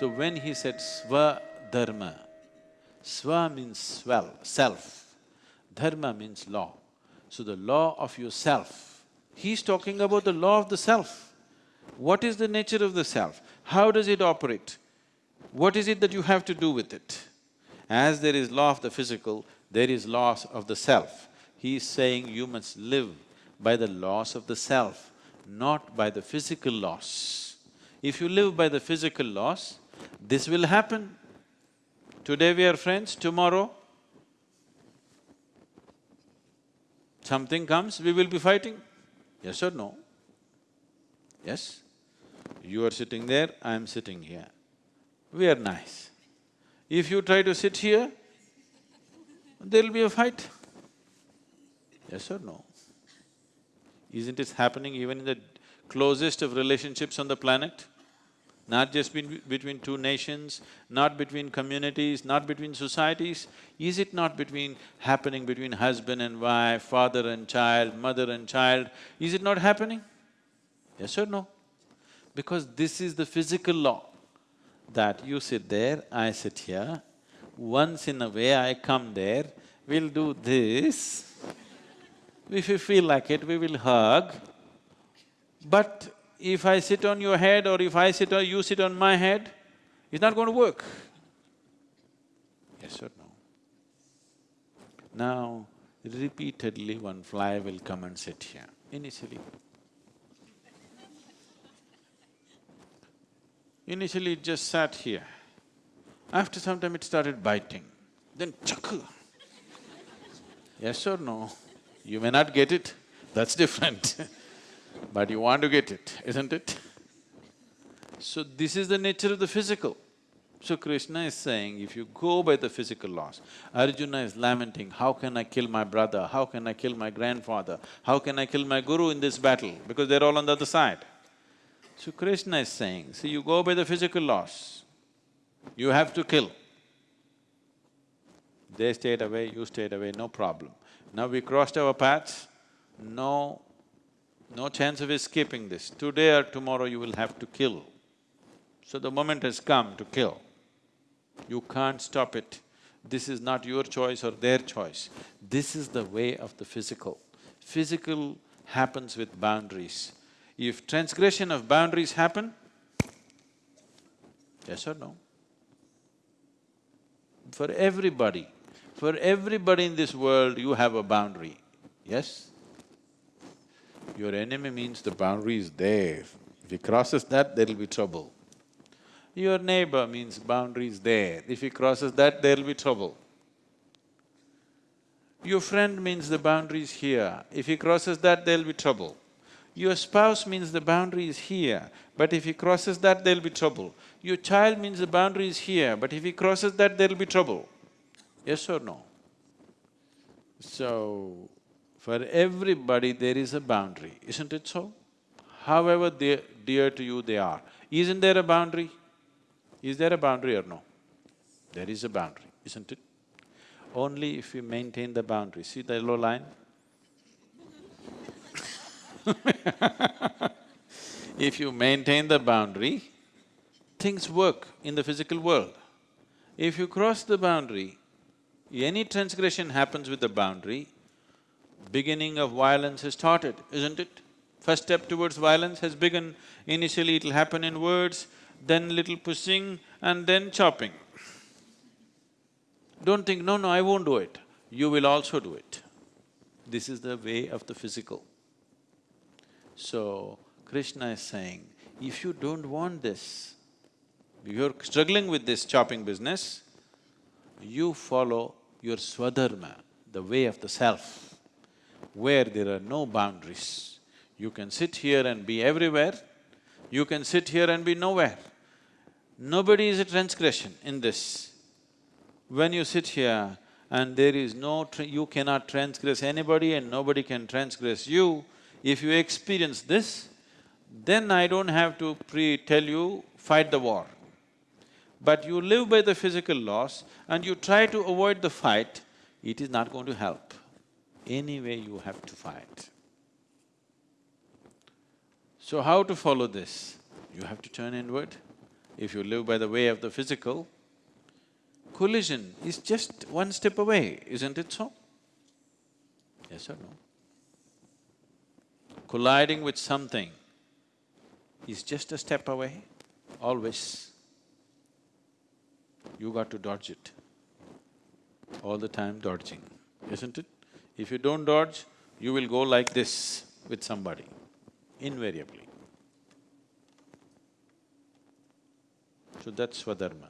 So when he said swa dharma, swa means self, dharma means law. So the law of yourself, he's talking about the law of the self. What is the nature of the self? How does it operate? What is it that you have to do with it? As there is law of the physical, there is laws of the self. He is saying you must live by the laws of the self, not by the physical laws. If you live by the physical laws, this will happen. Today we are friends, tomorrow something comes, we will be fighting. Yes or no? Yes? You are sitting there, I am sitting here. We are nice. If you try to sit here, there'll be a fight. Yes or no? Isn't it happening even in the closest of relationships on the planet? Not just be between two nations, not between communities, not between societies. Is it not between… happening between husband and wife, father and child, mother and child? Is it not happening? Yes or no? Because this is the physical law, that you sit there, I sit here, once in a way I come there, we'll do this, if you feel like it, we will hug. But if I sit on your head or if I sit or you sit on my head, it's not going to work. Yes or no? Now, repeatedly one fly will come and sit here, initially. Initially it just sat here. After some time it started biting, then chakku. Yes or no? You may not get it, that's different but you want to get it, isn't it? So this is the nature of the physical. So Krishna is saying, if you go by the physical laws, Arjuna is lamenting, how can I kill my brother, how can I kill my grandfather, how can I kill my guru in this battle, because they're all on the other side. So Krishna is saying, see, you go by the physical laws, you have to kill. They stayed away, you stayed away, no problem. Now we crossed our paths, no, no chance of escaping this. Today or tomorrow you will have to kill. So the moment has come to kill. You can't stop it. This is not your choice or their choice. This is the way of the physical. Physical happens with boundaries. If transgression of boundaries happen, yes or no? For everybody, for everybody in this world, you have a boundary, yes? Your enemy means the boundary is there. If he crosses that, there'll be trouble. Your neighbor means boundary is there. If he crosses that, there'll be trouble. Your friend means the boundary is here. If he crosses that, there'll be trouble. Your spouse means the boundary is here, but if he crosses that, there'll be trouble. Your child means the boundary is here, but if he crosses that, there'll be trouble. Yes or no? So, for everybody there is a boundary, isn't it so? However dear, dear to you they are. Isn't there a boundary? Is there a boundary or no? There is a boundary, isn't it? Only if you maintain the boundary. See the yellow line? if you maintain the boundary, things work in the physical world. If you cross the boundary, any transgression happens with the boundary, beginning of violence has started, isn't it? First step towards violence has begun. Initially it'll happen in words, then little pushing and then chopping. Don't think, no, no, I won't do it. You will also do it. This is the way of the physical. So, Krishna is saying, if you don't want this, you're struggling with this chopping business, you follow your swadharma, the way of the self, where there are no boundaries. You can sit here and be everywhere, you can sit here and be nowhere. Nobody is a transgression in this. When you sit here and there is no… you cannot transgress anybody and nobody can transgress you, if you experience this, then I don't have to pre-tell you, fight the war. But you live by the physical laws and you try to avoid the fight, it is not going to help. Anyway, you have to fight. So how to follow this? You have to turn inward. If you live by the way of the physical, collision is just one step away, isn't it so? Yes or no? Colliding with something is just a step away, always. You got to dodge it. All the time dodging, isn't it? If you don't dodge, you will go like this with somebody, invariably. So that's Swadharma.